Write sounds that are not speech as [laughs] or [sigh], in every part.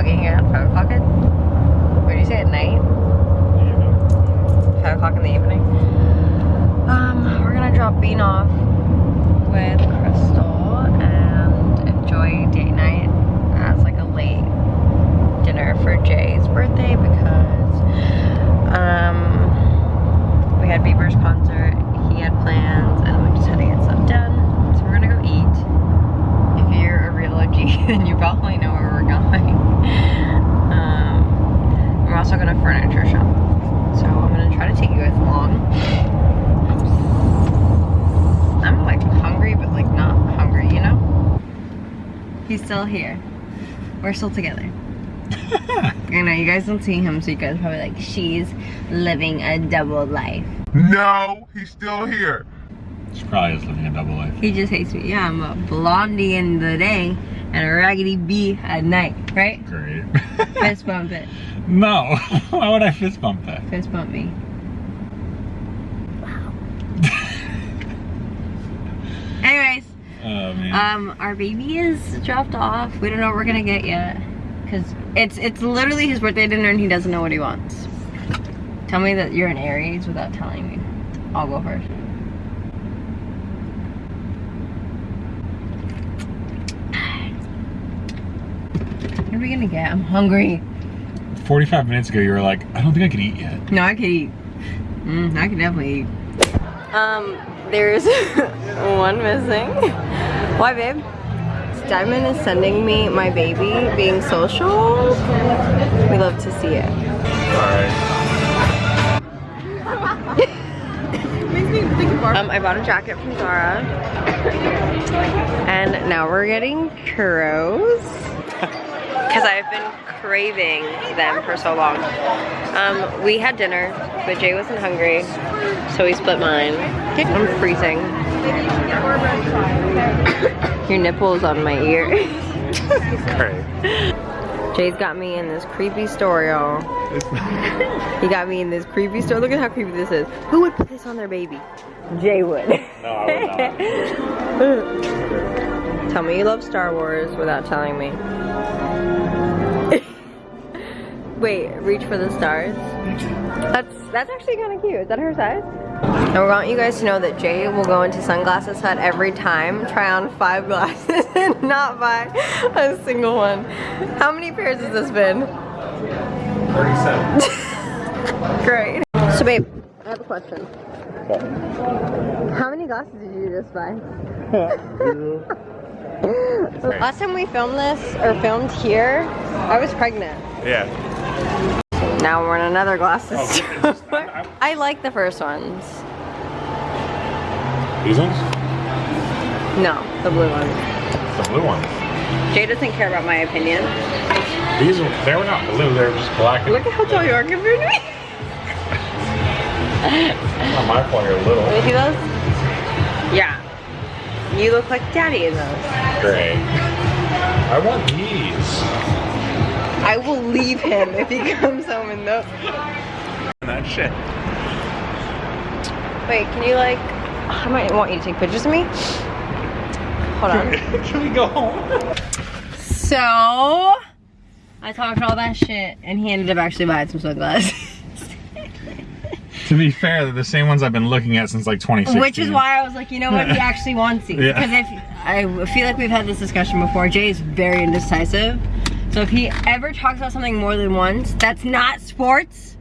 vlogging at 5 o'clock at, what did you say, at night? Yeah. 5 o'clock in the evening. Um, we're gonna drop Bean off with Crystal and enjoy date night as like a late dinner for Jay's birthday because um, we had Bieber's concert, he had plans, and we just had to get stuff done. So we're gonna go eat. If you're a real OG, [laughs] then you probably know where we're going a furniture shop. So I'm gonna try to take you guys along. I'm like hungry, but like not hungry, you know? He's still here. We're still together. [laughs] I know, you guys don't see him, so you guys probably like, she's living a double life. No, he's still here. She probably is living a double life. He just hates me. Yeah, I'm a blondie in the day and a raggedy bee at night, right? Great. [laughs] Fist bump it. no. [laughs] Why would I fist bump that? Fist bump me. Wow. Anyways, [laughs] Oh man. um, our baby is dropped off. We don't know what we're gonna get yet. Cause it's it's literally his birthday dinner and he doesn't know what he wants. Tell me that you're an Aries without telling me. I'll go first. What are we gonna get? I'm hungry. 45 minutes ago, you were like, I don't think I can eat yet. No, I could eat. Mm, I could definitely eat. Um, there's [laughs] one missing. Why, babe? Diamond is sending me my baby being social. We love to see it. [laughs] Um, I bought a jacket from Zara. And now we're getting churros. Because I've been craving them for so long. Um, we had dinner, but Jay wasn't hungry, so we split mine. I'm freezing. [coughs] Your nipple is on my ear. Great. [laughs] Jay's got me in this creepy store, y'all. He got me in this creepy store. Look at how creepy this is. Who would put this on their baby? Jay would. No, I would not. [laughs] Tell me you love Star Wars without telling me. [laughs] Wait, reach for the stars. That's that's actually kind of cute. Is that her size? And we want you guys to know that Jay will go into Sunglasses Hut every time, try on five glasses, [laughs] and not buy a single one. How many pairs has this been? 37. [laughs] Great. So babe, I have a question. How many glasses did you just buy? Last time we filmed this, or filmed here, I was pregnant. Yeah. Now we're in another glasses Oh, store. just- I- I like the first ones. These ones? No, the blue ones. The blue ones. Jay doesn't care about my opinion. These were, they were not blue, they were just black. and- Look at how tall you are compared to me. [laughs] Not my fault, you're little. Me see those. Yeah. You look like daddy in those. Great. I want these. I will leave him if he [laughs] comes home in those. That shit. Wait, can you like, I might want you to take pictures of me. Hold on. [laughs] Can we go home? So, I talked all that shit and he ended up actually buying some sunglasses. To be fair, they're the same ones I've been looking at since like 2016. Which is why I was like, you know what, he actually wants these. Yeah. Because if, I feel like we've had this discussion before, Jay is very indecisive. So if he ever talks about something more than once, that's not sports,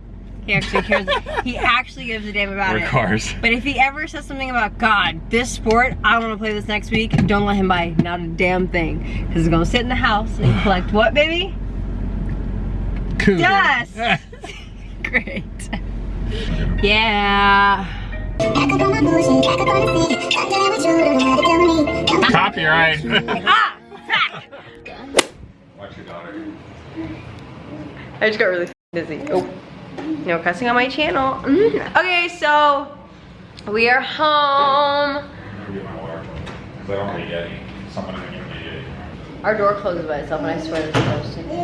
he actually cares, [laughs] he actually gives a damn about Or it. cars. But if he ever says something about, God, this sport, I want to play this next week, don't let him buy not a damn thing. Because he's going to sit in the house and [sighs] collect what, baby? Cougar. Dust! [laughs] [laughs] Great. Yeah. Copyright. [laughs] Ah! Watch your daughter. I just got really busy. Oh, no cussing on my channel. Mm. Okay, so we are home. I'm gonna get my water. Because I don't want to get any. Someone in the Yeti. Our door closes by itself, and I swear it's supposed to.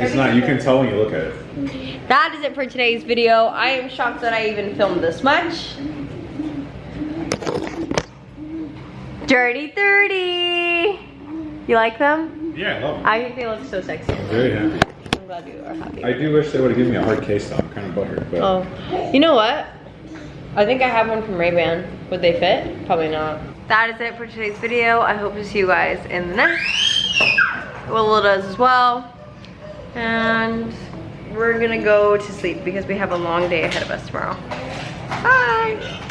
It's not, you can tell when you look at it. That is it for today's video. I am shocked that I even filmed this much. Dirty 30. You like them? Yeah, I love them. I think they look so sexy. I'm Very happy. I'm glad you are happy. I do wish they would have given me a hard case though. I'm kind of butthurt, but Oh, you know what? I think I have one from Ray-Ban. Would they fit? Probably not. That is it for today's video. I hope to see you guys in the next. Willow does as well. And we're gonna go to sleep because we have a long day ahead of us tomorrow. Bye!